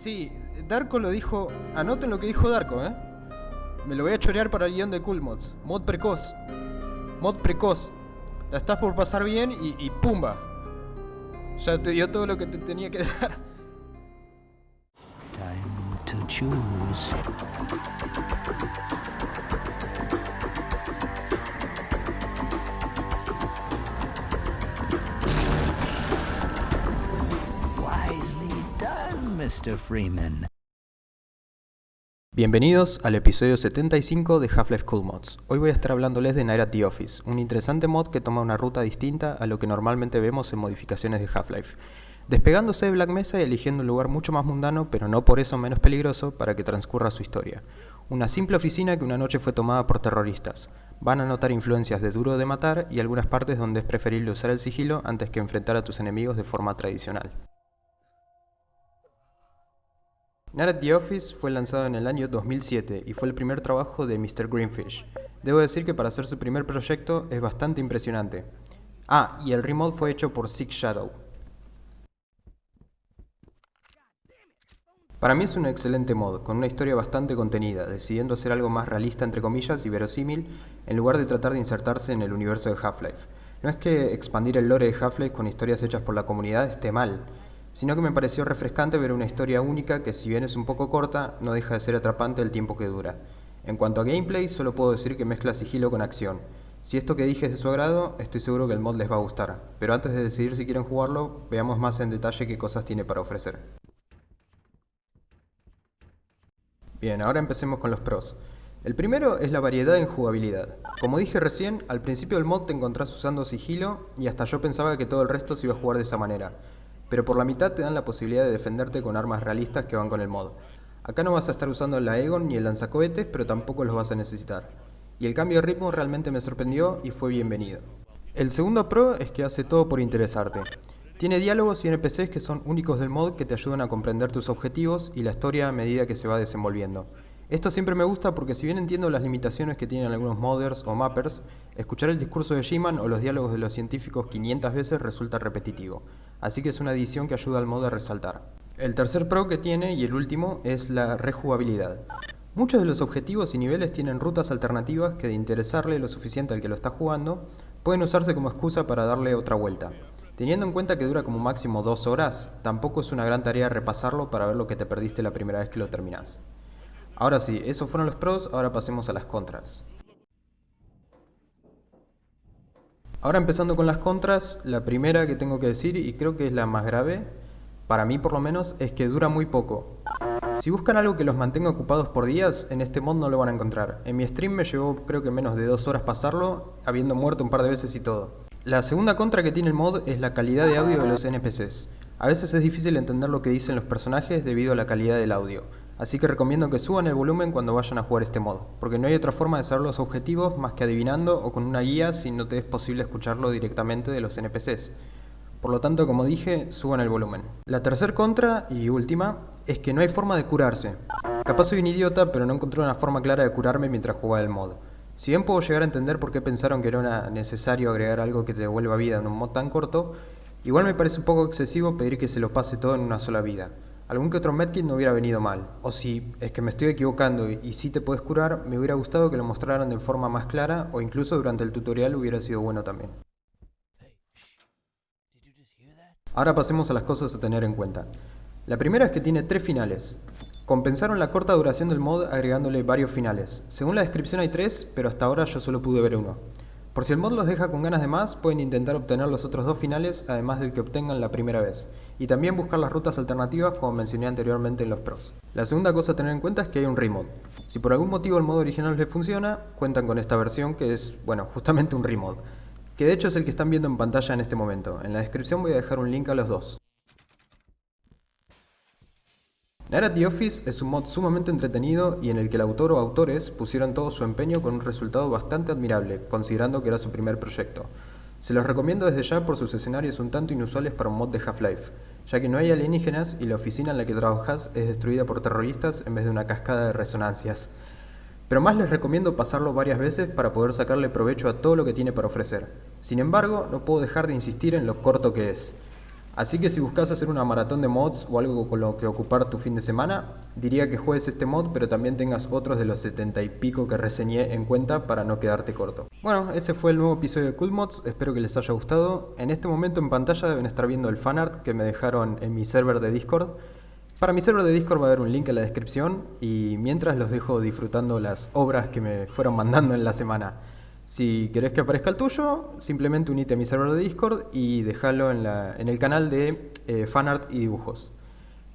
Sí, Darko lo dijo... Anoten lo que dijo Darko, ¿eh? Me lo voy a chorear para el guion de Cool Mods. Mod precoz. Mod precoz. La estás por pasar bien y, y pumba. Ya te dio todo lo que te tenía que dar. Time to choose. Freeman. Bienvenidos al episodio 75 de Half-Life Cool Mods. Hoy voy a estar hablándoles de Night at the Office, un interesante mod que toma una ruta distinta a lo que normalmente vemos en modificaciones de Half-Life. Despegándose de Black Mesa y eligiendo un lugar mucho más mundano, pero no por eso menos peligroso, para que transcurra su historia. Una simple oficina que una noche fue tomada por terroristas. Van a notar influencias de Duro de Matar y algunas partes donde es preferible usar el sigilo antes que enfrentar a tus enemigos de forma tradicional. Night the Office fue lanzado en el año 2007 y fue el primer trabajo de Mr. Greenfish. Debo decir que para ser su primer proyecto es bastante impresionante. Ah, y el remod fue hecho por Six Shadow. Para mí es un excelente mod, con una historia bastante contenida, decidiendo ser algo más realista entre comillas y verosímil, en lugar de tratar de insertarse en el universo de Half-Life. No es que expandir el lore de Half-Life con historias hechas por la comunidad esté mal, sino que me pareció refrescante ver una historia única que si bien es un poco corta, no deja de ser atrapante el tiempo que dura. En cuanto a gameplay, solo puedo decir que mezcla sigilo con acción. Si esto que dije es de su agrado, estoy seguro que el mod les va a gustar, pero antes de decidir si quieren jugarlo, veamos más en detalle qué cosas tiene para ofrecer. Bien, ahora empecemos con los pros. El primero es la variedad en jugabilidad. Como dije recién, al principio del mod te encontrás usando sigilo y hasta yo pensaba que todo el resto se iba a jugar de esa manera, pero por la mitad te dan la posibilidad de defenderte con armas realistas que van con el mod. Acá no vas a estar usando la Egon ni el lanzacohetes, pero tampoco los vas a necesitar. Y el cambio de ritmo realmente me sorprendió y fue bienvenido. El segundo pro es que hace todo por interesarte. Tiene diálogos y NPCs que son únicos del mod que te ayudan a comprender tus objetivos y la historia a medida que se va desenvolviendo. Esto siempre me gusta porque si bien entiendo las limitaciones que tienen algunos modders o mappers, escuchar el discurso de G-Man o los diálogos de los científicos 500 veces resulta repetitivo, así que es una edición que ayuda al mod a resaltar. El tercer pro que tiene, y el último, es la rejugabilidad. Muchos de los objetivos y niveles tienen rutas alternativas que de interesarle lo suficiente al que lo está jugando, pueden usarse como excusa para darle otra vuelta. Teniendo en cuenta que dura como máximo dos horas, tampoco es una gran tarea repasarlo para ver lo que te perdiste la primera vez que lo terminás. Ahora sí, esos fueron los pros, ahora pasemos a las contras. Ahora empezando con las contras, la primera que tengo que decir, y creo que es la más grave, para mí por lo menos, es que dura muy poco. Si buscan algo que los mantenga ocupados por días, en este mod no lo van a encontrar. En mi stream me llevó creo que menos de dos horas pasarlo, habiendo muerto un par de veces y todo. La segunda contra que tiene el mod es la calidad de audio de los NPCs. A veces es difícil entender lo que dicen los personajes debido a la calidad del audio, así que recomiendo que suban el volumen cuando vayan a jugar este mod, porque no hay otra forma de saber los objetivos más que adivinando o con una guía si no te es posible escucharlo directamente de los NPCs. Por lo tanto, como dije, suban el volumen. La tercer contra, y última, es que no hay forma de curarse. Capaz soy un idiota, pero no encontré una forma clara de curarme mientras jugaba el mod. Si bien puedo llegar a entender por qué pensaron que era necesario agregar algo que te devuelva vida en un mod tan corto, igual me parece un poco excesivo pedir que se lo pase todo en una sola vida. Algún que otro medkit no hubiera venido mal, o si es que me estoy equivocando y, si te puedes curar, me hubiera gustado que lo mostraran de forma más clara o incluso durante el tutorial hubiera sido bueno también. Ahora pasemos a las cosas a tener en cuenta. La primera es que tiene tres finales. Compensaron la corta duración del mod agregándole varios finales. Según la descripción hay tres, pero hasta ahora yo solo pude ver uno. Por si el mod los deja con ganas de más, pueden intentar obtener los otros dos finales, además del que obtengan la primera vez. Y también buscar las rutas alternativas como mencioné anteriormente en los pros. La segunda cosa a tener en cuenta es que hay un remod. Si por algún motivo el modo original les funciona, cuentan con esta versión que es, bueno, justamente un remod. Que de hecho es el que están viendo en pantalla en este momento. En la descripción voy a dejar un link a los dos. Night at the Office es un mod sumamente entretenido y en el que el autor o autores pusieron todo su empeño con un resultado bastante admirable, considerando que era su primer proyecto. Se los recomiendo desde ya por sus escenarios un tanto inusuales para un mod de Half-Life, ya que no hay alienígenas y la oficina en la que trabajas es destruida por terroristas en vez de una cascada de resonancias. Pero más les recomiendo pasarlo varias veces para poder sacarle provecho a todo lo que tiene para ofrecer. Sin embargo, no puedo dejar de insistir en lo corto que es. Así que si buscas hacer una maratón de mods o algo con lo que ocupar tu fin de semana, diría que juegues este mod pero también tengas otros de los 70 y pico que reseñé en cuenta para no quedarte corto. Bueno, ese fue el nuevo episodio de Cool Mods, espero que les haya gustado. En este momento en pantalla deben estar viendo el fanart que me dejaron en mi server de Discord. Para mi server de Discord va a haber un link en la descripción y mientras los dejo disfrutando las obras que me fueron mandando en la semana. Si querés que aparezca el tuyo, simplemente unite a mi server de Discord y déjalo en, el canal de eh, fanart y dibujos.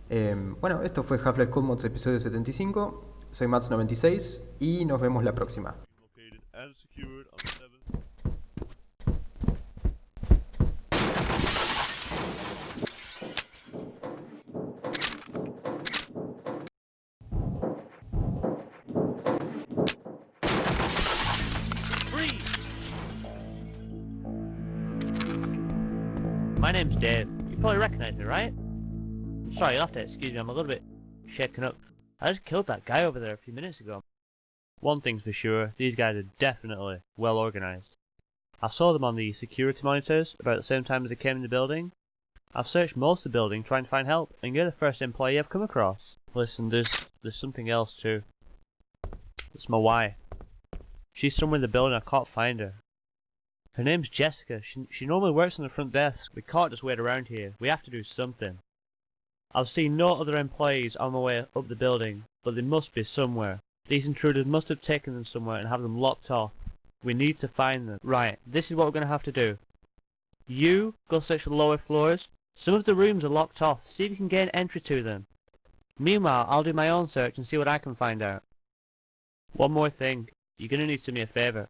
Eh, bueno, esto fue Half-Life Mods episodio 75. Soy Mats96 y nos vemos la próxima. My name's Dave. You probably recognise me, right? Sorry, you'll have to excuse me, I'm a little bit shaken up. I just killed that guy over there a few minutes ago. One thing's for sure, these guys are definitely well organised. I saw them on the security monitors about the same time as they came in the building. I've searched most of the building trying to find help, and you're the first employee I've come across. Listen, there's there's something else too. It's my wife. She's somewhere in the building, I can't find her. Her name's Jessica. She, she normally works on the front desk. We can't just wait around here. We have to do something. I've seen no other employees on my way up the building, but they must be somewhere. These intruders must have taken them somewhere and have them locked off. We need to find them. Right, this is what we're going to have to do. You go search the lower floors. Some of the rooms are locked off. See if you can gain entry to them. Meanwhile, I'll do my own search and see what I can find out. One more thing. You're going to need to do me a favour.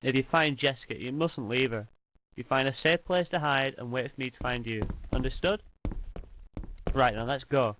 If you find Jessica, you mustn't leave her. You find a safe place to hide and wait for me to find you. Understood? Right, now let's go.